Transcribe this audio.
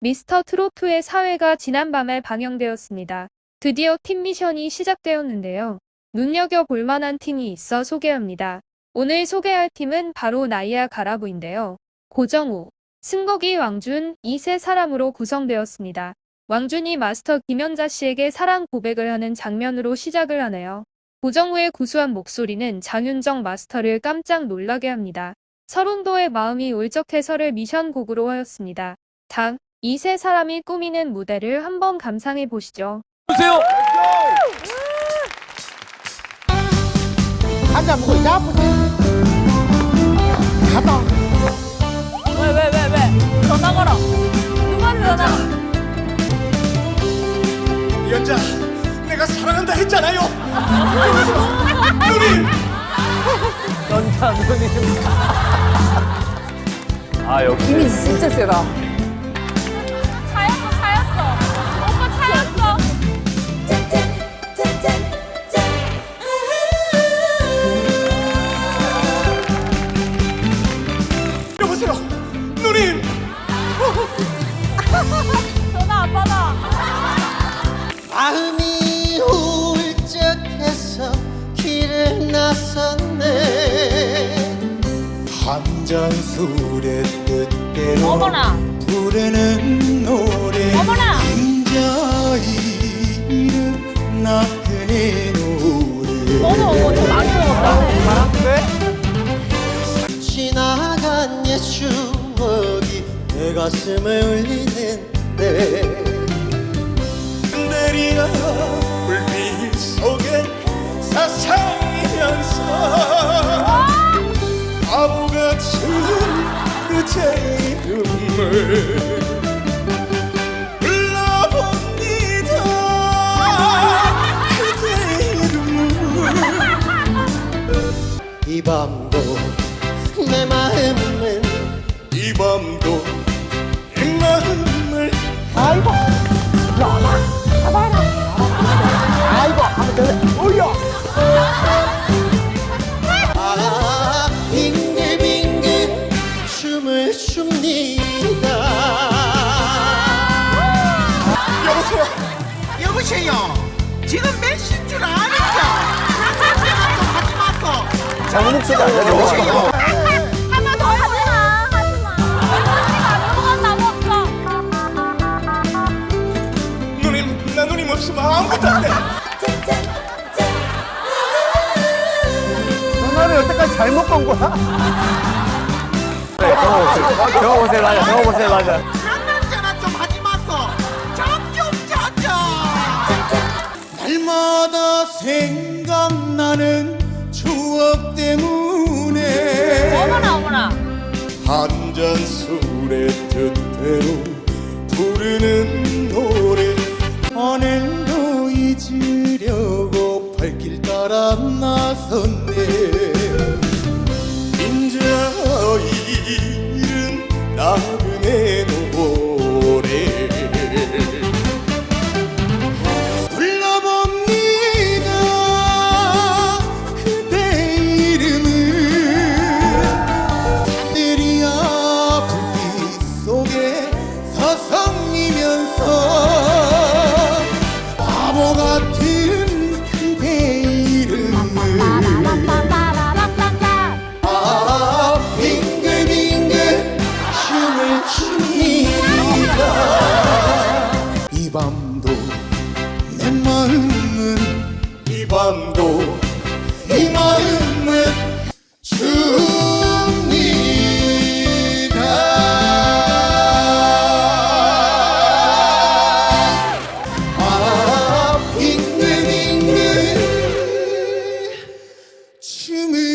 미스터 트로트의 사회가 지난밤에 방영되었습니다. 드디어 팀 미션이 시작되었는데요. 눈여겨볼 만한 팀이 있어 소개합니다. 오늘 소개할 팀은 바로 나이아 가라부인데요. 고정우, 승국이 왕준 이 세 사람으로 구성되었습니다. 왕준이 마스터 김연자 씨에게 사랑 고백을 하는 장면으로 시작을 하네요. 고정우의 구수한 목소리는 장윤정 마스터를 깜짝 놀라게 합니다. 서른도의 마음이 울적해 서를 미션 곡으로 하였습니다. 다음, 이 세 사람이 꾸미는 무대를 한번 감상해 보시죠. 보세요. 한잔 먹고 야쁘지 가다 왜, 왜, 왜, 왜? 전화 걸어. 누구한테 전화? 연자, 내가 사랑한다 했잖아요. 누님. 연자 누님. 아 역시. 이미 진짜 세다 한잔 술의 뜻대로 어머나. 부르는 노래 어머나. 인자이 이름 나그네 노래 어머, 어머, 저 많이 먹었다. 지나간 옛 추억이 내 가슴을 울리는데 내리야 불빛 속 이 밤도 내 마음은 이 밤도 이 마음을 아이고 보세요 지금 몇 시인 줄 아니까 하지 저거? 더 하지 마. 하지 마. 언니가 안 먹었다고 없어. 누님 나 누님 없으면 아무것도 안돼 전화를 여태까지 잘못 건 거야? 네, 경호 보세요. 경호 보세요, 맞아. 경호 보세요, 맞아. 날마다 생각나는 추억 때문에 어머나, 어머나. 한잔 술의 뜻대로 부르는 같은 그대 이름을. 아 빙글빙글 춤을 춥니다. 이 밤도 내 마음은 이 밤도 이 마음은 춥 아 빙글빙글 춤을